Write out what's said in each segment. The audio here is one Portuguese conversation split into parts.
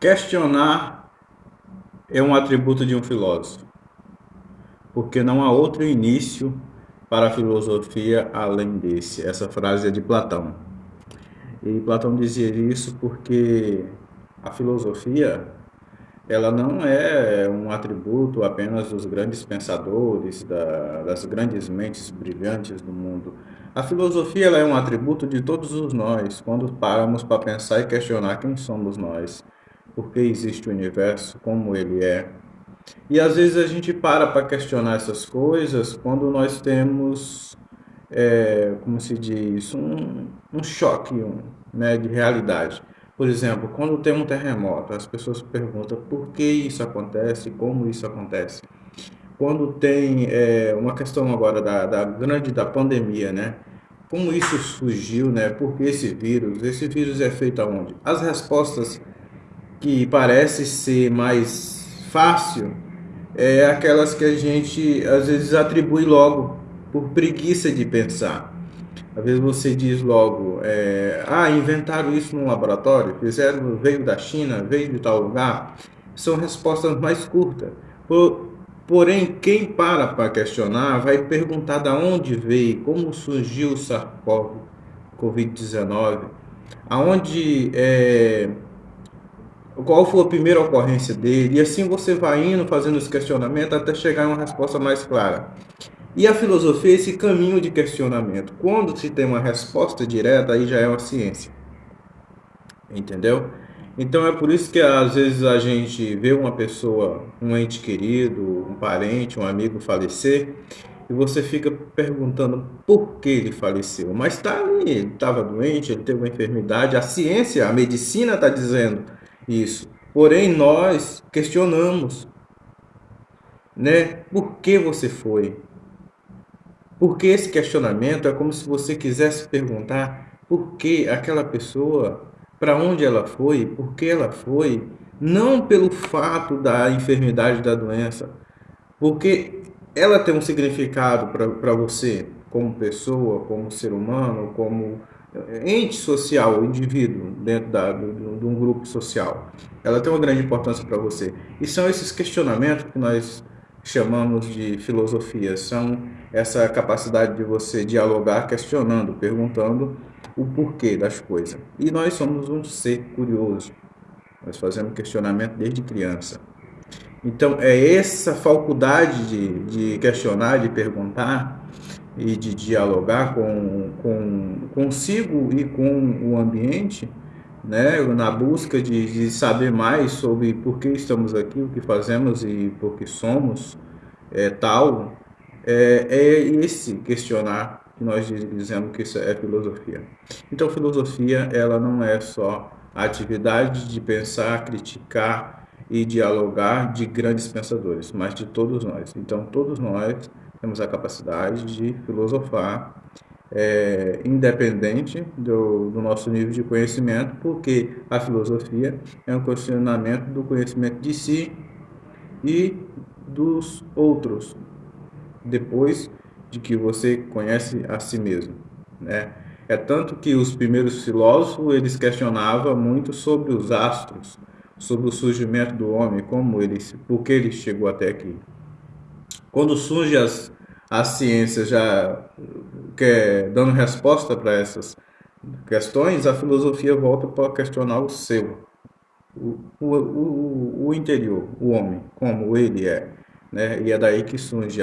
Questionar é um atributo de um filósofo, porque não há outro início para a filosofia além desse. Essa frase é de Platão. E Platão dizia isso porque a filosofia ela não é um atributo apenas dos grandes pensadores, da, das grandes mentes brilhantes do mundo. A filosofia ela é um atributo de todos os nós, quando paramos para pensar e questionar quem somos nós por que existe o universo, como ele é. E às vezes a gente para para questionar essas coisas quando nós temos, é, como se diz, um, um choque um, né, de realidade. Por exemplo, quando tem um terremoto, as pessoas perguntam por que isso acontece, como isso acontece. Quando tem é, uma questão agora da, da grande da pandemia, né? Como isso surgiu, né? Por que esse vírus? Esse vírus é feito aonde? As respostas que parece ser mais fácil é aquelas que a gente às vezes atribui logo por preguiça de pensar. Às vezes você diz logo, é, ah, inventaram isso no laboratório, fizeram, veio da China, veio de tal lugar. São respostas mais curtas. Por, porém, quem para para questionar vai perguntar de onde veio, como surgiu o SARS-CoV-19, aonde é, qual foi a primeira ocorrência dele, e assim você vai indo fazendo esse questionamento até chegar em uma resposta mais clara. E a filosofia é esse caminho de questionamento. Quando se tem uma resposta direta, aí já é uma ciência. Entendeu? Então é por isso que às vezes a gente vê uma pessoa, um ente querido, um parente, um amigo falecer, e você fica perguntando por que ele faleceu. Mas está ali, ele estava doente, ele teve uma enfermidade, a ciência, a medicina está dizendo isso. Porém, nós questionamos, né? Por que você foi? Porque esse questionamento é como se você quisesse perguntar por que aquela pessoa, para onde ela foi, por que ela foi, não pelo fato da enfermidade da doença, porque ela tem um significado para você como pessoa, como ser humano, como ente social, indivíduo dentro da, do, de um grupo social. Ela tem uma grande importância para você. E são esses questionamentos que nós chamamos de filosofia. São essa capacidade de você dialogar questionando, perguntando o porquê das coisas. E nós somos um ser curioso. Nós fazemos questionamento desde criança. Então, é essa faculdade de, de questionar, de perguntar, e de dialogar com, com consigo e com o ambiente, né, na busca de, de saber mais sobre por que estamos aqui, o que fazemos e por que somos é, tal, é, é esse questionar que nós dizemos que isso é filosofia. Então, filosofia ela não é só a atividade de pensar, criticar e dialogar de grandes pensadores, mas de todos nós. Então, todos nós temos a capacidade de filosofar é, independente do, do, nosso nível de conhecimento, porque a filosofia é um questionamento do conhecimento de si e dos outros, depois de que você conhece a si mesmo. Né? É tanto que os primeiros filósofos eles questionavam muito sobre os astros, sobre o surgimento do homem, como ele, por que ele chegou até aqui. Quando surge as, as ciências já quer, dando resposta para essas questões, a filosofia volta para questionar o seu, o, o, o, interior, o homem, como ele é. Né? E é daí que surge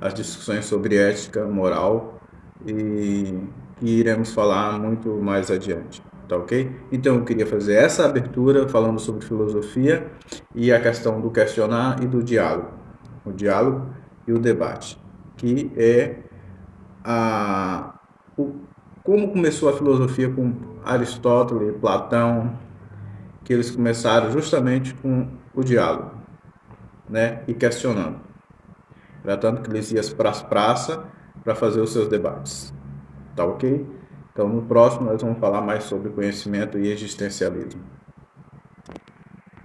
as discussões sobre ética, moral, e que iremos falar muito mais adiante. Tá ok? Então eu queria fazer essa abertura falando sobre filosofia e a questão do questionar e do diálogo. O diálogo e o debate, que é a, o, como começou a filosofia com Aristóteles, Platão, que eles começaram justamente com o diálogo, né, e questionando. Era tanto que eles iam para as praças para fazer os seus debates. Tá ok? Então, no próximo, nós vamos falar mais sobre conhecimento e existencialismo.